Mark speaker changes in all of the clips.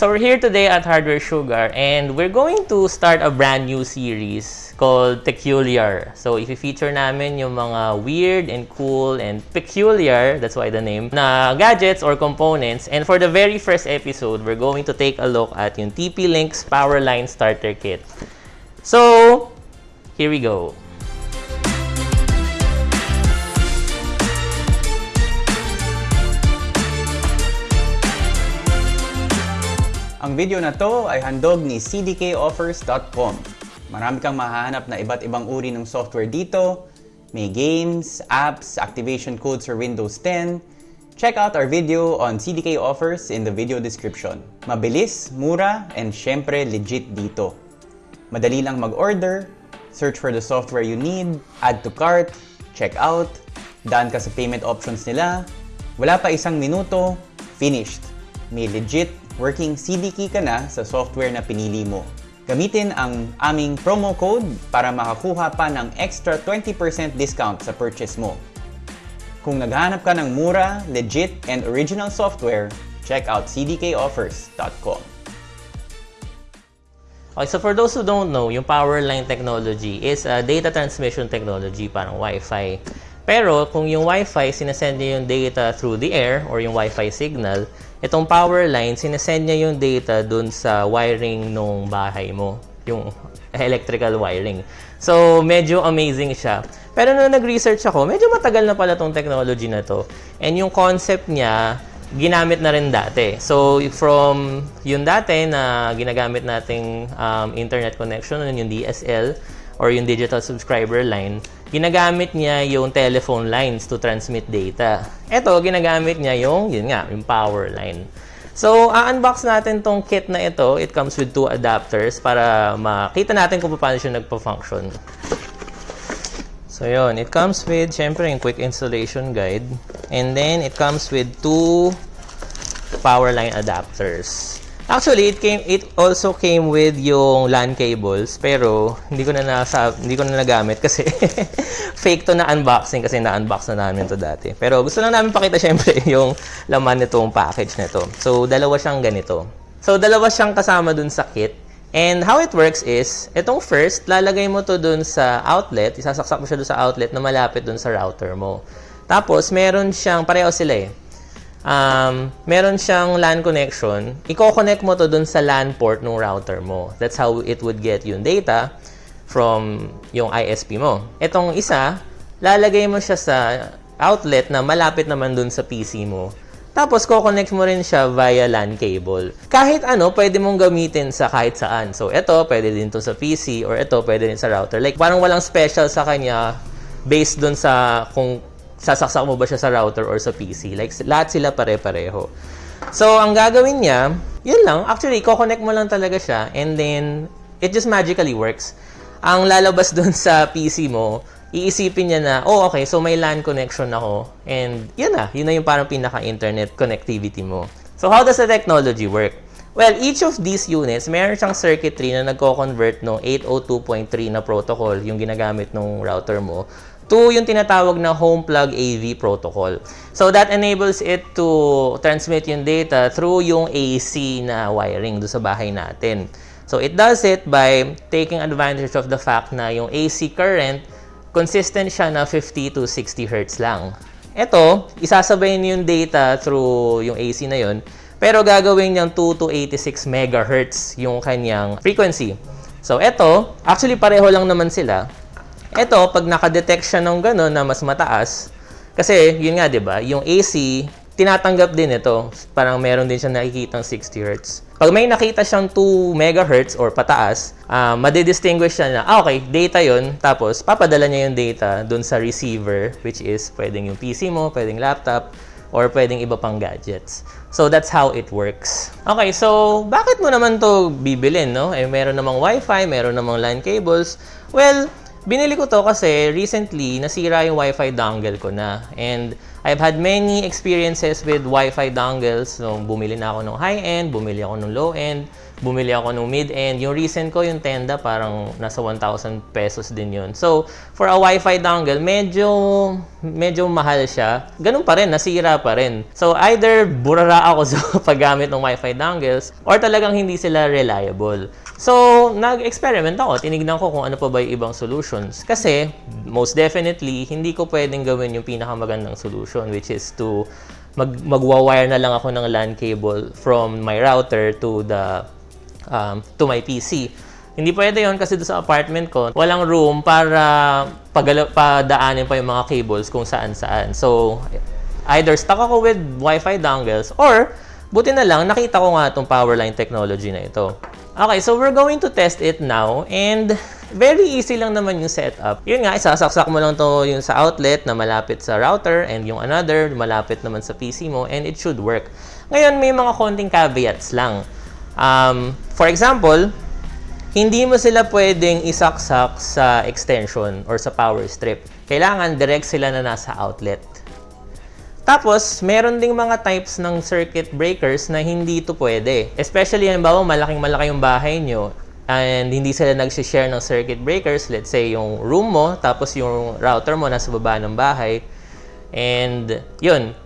Speaker 1: So we're here today at Hardware Sugar and we're going to start a brand new series called Peculiar. So i-feature namin yung mga weird and cool and peculiar, that's why the name, na gadgets or components. And for the very first episode, we're going to take a look at yung TP-Link's Powerline Starter Kit. So, here we go.
Speaker 2: Ang video na to ay handog ni cdkoffers.com. Marami kang mahahanap na iba't ibang uri ng software dito. May games, apps, activation codes for Windows 10. Check out our video on CDK offers in the video description. Mabilis, mura, and syempre legit dito. Madali lang mag-order, search for the software you need, add to cart, check out, daan ka sa payment options nila, wala pa isang minuto, finished. May legit working CD key ka na sa software na pinili mo. Gamitin ang aming promo code para makakuha pa ng extra 20% discount sa purchase mo. Kung naghahanap ka ng mura, legit, and original software, check out cdkoffers.com.
Speaker 1: Okay, so for those who don't know, yung Powerline technology is a data transmission technology, parang Wi-Fi. Pero kung yung Wi-Fi, sinasend niya yung data through the air or yung Wi-Fi signal, itong power line, sinesend niya yung data dun sa wiring nung bahay mo. Yung electrical wiring. So, medyo amazing siya. Pero nung nag-research ako, medyo matagal na pala tong technology na to. And yung concept niya, ginamit na rin dati. So, from yung dati na ginagamit nating um, internet connection, yung DSL, or yung digital subscriber line, ginagamit niya yung telephone lines to transmit data. Ito, ginagamit niya yung, yun nga, yung power line. So, a-unbox natin tong kit na ito. It comes with two adapters para makita natin kung paano siya nagpa-function. So, yun. It comes with, syempre, yung quick installation guide. And then, it comes with two power line adapters. Actually, it came it also came with yung LAN cables pero hindi ko na nasa hindi ko na nagamit kasi fake to na unboxing kasi na-unbox na namin to dati. Pero gusto lang namin pakita syempre yung laman nitong package nito. So, dalawa siyang ganito. So, dalawa siyang kasama dun sa kit. And how it works is, itong first, lalagay mo to dun sa outlet, isasaksak mo siya dun sa outlet na malapit dun sa router mo. Tapos, meron siyang, pareho sila eh um, meron siyang LAN connection, i-connect mo to dun sa LAN port ng router mo. That's how it would get yung data from yung ISP mo. Itong isa, lalagay mo siya sa outlet na malapit naman dun sa PC mo. Tapos, ko-connect mo rin siya via LAN cable. Kahit ano, pwede mong gamitin sa kahit saan. So, ito, pwede din to sa PC or ito, pwede din sa router. Like, parang walang special sa kanya based dun sa kung sasaksak mo ba siya sa router or sa PC. Like, lahat sila pare-pareho. So, ang gagawin niya, yun lang. Actually, ko-connect mo lang talaga siya and then, it just magically works. Ang lalabas dun sa PC mo, iisipin niya na, oh, okay, so may LAN connection ako. And, yun na. Yun na yung parang pinaka-internet connectivity mo. So, how does the technology work? Well, each of these units, meron siyang circuitry na nagko-convert no 802.3 na protocol, yung ginagamit ng router mo, to yung tinatawag na home plug AV protocol. So that enables it to transmit yung data through yung AC na wiring do sa bahay natin. So it does it by taking advantage of the fact na yung AC current consistent siya na 50 to 60 Hz lang. Ito, isasabay niyo yung data through yung AC na yun, pero gagawin niyang 2 to 86 MHz yung kanyang frequency. So ito, actually pareho lang naman sila, ito, pag nakadetect siya ng gano'n na mas mataas, kasi yun nga, di ba, yung AC, tinatanggap din ito. Parang meron din siya nakikita ng 60 Hz. Pag may nakita siyang 2 MHz or pataas, uh, madidistinguish siya na, ah, okay, data yon Tapos, papadala niya yung data dun sa receiver, which is pwedeng yung PC mo, pwedeng laptop, or pwedeng iba pang gadgets. So, that's how it works. Okay, so, bakit mo naman to bibilin, no? Eh, meron namang Wi-Fi, meron namang LAN cables. Well, Binili ko to kasi recently nasira yung Wi-Fi dongle ko na. And I've had many experiences with Wi-Fi dongles. So, bumili na ako ng high-end, bumili ako ng low-end. Bumili ako nung mid-end. Yung recent ko, yung tenda, parang nasa 1,000 pesos din yun. So, for a Wi-Fi dongle, medyo, medyo mahal siya. Ganun pa rin, nasira pa rin. So, either burara ako sa paggamit ng Wi-Fi dongles, or talagang hindi sila reliable. So, nag-experiment ako. Tinignan ko kung ano pa ba yung ibang solutions. Kasi, most definitely, hindi ko pwedeng gawin yung pinakamagandang solution, which is to mag magwa-wire na lang ako ng LAN cable from my router to the um, to my PC. Hindi pwede yon kasi sa apartment ko, walang room para padaanin pa yung mga cables kung saan-saan. So, either stuck ako with Wi-Fi dongles or buti na lang nakita ko nga itong power line technology na ito. Okay, so we're going to test it now and very easy lang naman yung setup. Yun nga, isasaksak mo lang to yung sa outlet na malapit sa router and yung another malapit naman sa PC mo and it should work. Ngayon, may mga konting caveats lang. Um, for example, hindi mo sila pwedeng isaksak sa extension or sa power strip. Kailangan direct sila na nasa outlet. Tapos, meron ding mga types ng circuit breakers na hindi ito pwede. Especially, halimbawa, malaking malaki yung bahay nyo and hindi sila nag-share ng circuit breakers. Let's say, yung room mo, tapos yung router mo nasa baba ng bahay. And, yun,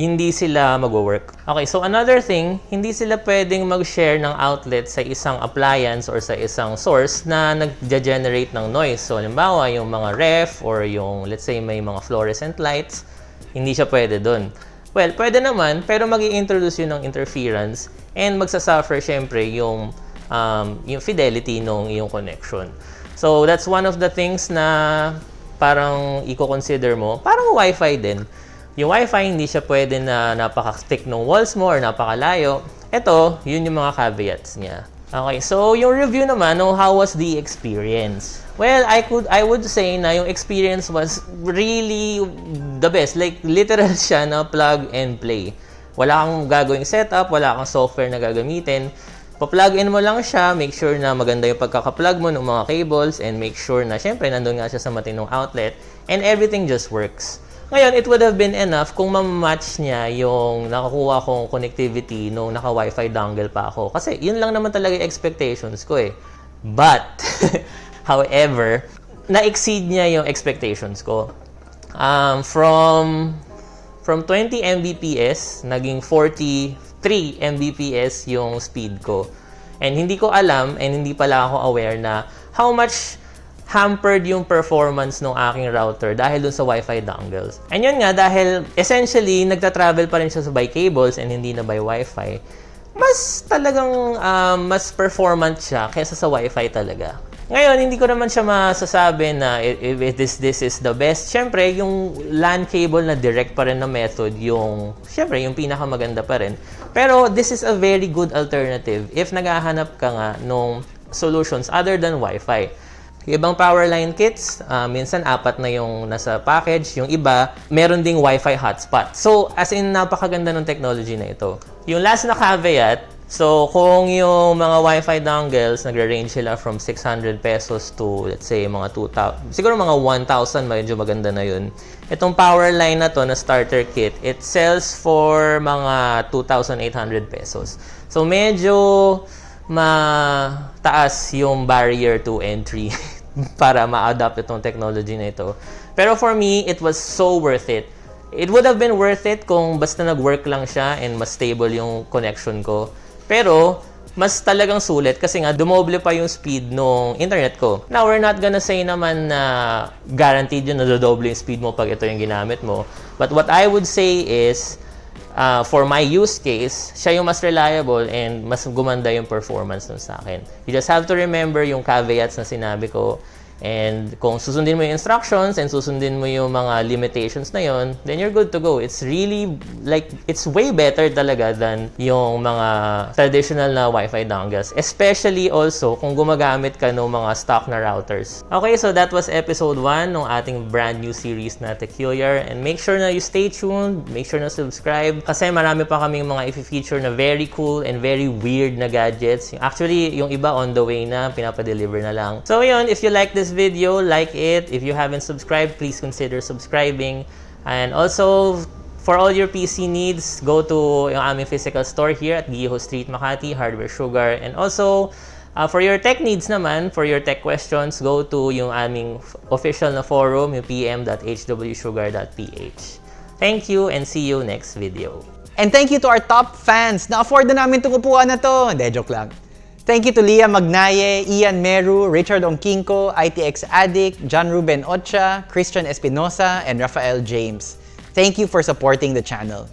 Speaker 1: hindi sila mag-work. Okay, so another thing, hindi sila pwedeng mag-share ng outlet sa isang appliance or sa isang source na nag-generate ng noise. So, halimbawa, yung mga ref or yung, let's say, may mga fluorescent lights, hindi siya pwede doon. Well, pwede naman, pero mag introduce yun ng interference and magsasuffer syempre yung, um, yung fidelity ng iyong connection. So, that's one of the things na parang i-consider mo. Parang Wi-Fi din. Yung Wi-Fi, hindi siya pwede na napaka-stick ng walls mo or napakalayo. Ito, yun yung mga caveats niya. Okay, so yung review naman, no, how was the experience? Well, I could I would say na yung experience was really the best. Like literal siya na plug and play. Wala kang gagawing setup, wala kang software na gagamitin. Pa-plug in mo lang siya, make sure na maganda yung pagkaka-plug mo ng mga cables and make sure na syempre nandun nga siya sa matinong outlet and everything just works. Ngayon, it would have been enough kung ma-match niya yung nakakuha kong connectivity nung naka-Wi-Fi dongle pa ako. Kasi yun lang naman talaga yung expectations ko eh. But, however, na-exceed niya yung expectations ko. Um, from from 20 Mbps, naging 43 Mbps yung speed ko. And hindi ko alam and hindi pala ako aware na how much hampered yung performance ng aking router dahil dun sa Wi-Fi dongles. And yun nga, dahil essentially, nagta-travel pa rin siya by cables and hindi na by Wi-Fi, mas talagang um, mas performant siya kaysa sa Wi-Fi talaga. Ngayon, hindi ko naman siya masasabi na if this, this is the best. Siyempre, yung LAN cable na direct pa rin na method, yung, siyempre, yung pinakamaganda pa rin. Pero, this is a very good alternative if naghahanap ka nga nung solutions other than Wi-Fi. Ibang power line kits, uh, minsan apat na yung nasa package. Yung iba, meron ding Wi-Fi hotspot. So, as in, napakaganda ng technology na ito. Yung last na caveat, so kung yung mga Wi-Fi dongles, nagre-range sila from 600 pesos to, let's say, mga 2,000, siguro mga 1,000, medyo maganda na yun. Itong power line na to, na starter kit, it sells for mga 2,800 pesos. So, medyo mataas yung barrier to entry para ma-adopt itong technology na ito. Pero for me, it was so worth it. It would have been worth it kung basta nag-work lang siya and mas stable yung connection ko. Pero, mas talagang sulit kasi nga dumoble pa yung speed ng internet ko. Now, we're not gonna say naman na guaranteed yun na dodoble yung speed mo pag ito yung ginamit mo. But what I would say is, uh, for my use case, siya yung mas reliable and mas gumanda yung performance nun sa akin. You just have to remember yung caveats na sinabi ko And kung susundin mo yung instructions and susundin mo yung mga limitations na yon, then you're good to go. It's really, like, it's way better talaga than yung mga traditional na Wi-Fi dongles. Especially also kung gumagamit ka ng mga stock na routers. Okay, so that was episode 1 ng ating brand new series na Teculiar. And make sure na you stay tuned, make sure na subscribe kasi marami pa kaming mga i-feature na very cool and very weird na gadgets. Actually, yung iba on the way na, pinapa-deliver na lang. So yun, if you like this video, like it. If you haven't subscribed, please consider subscribing. And also, For all your PC needs, go to yung aming physical store here at Giho Street, Makati, Hardware Sugar. And also, uh, for your tech needs naman, for your tech questions, go to yung aming official na forum, yung pm.hwsugar.ph. Thank you and see you next video.
Speaker 3: And thank you to our top fans. Na-afford na namin itong upuan na to. Hindi, joke lang. Thank you to Leah Magnaye, Ian Meru, Richard Ongkinko, ITX Addict, John Ruben Ocha, Christian Espinosa, and Rafael James. Thank you for supporting the channel.